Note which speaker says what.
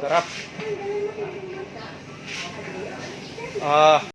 Speaker 1: Sarap. Ah.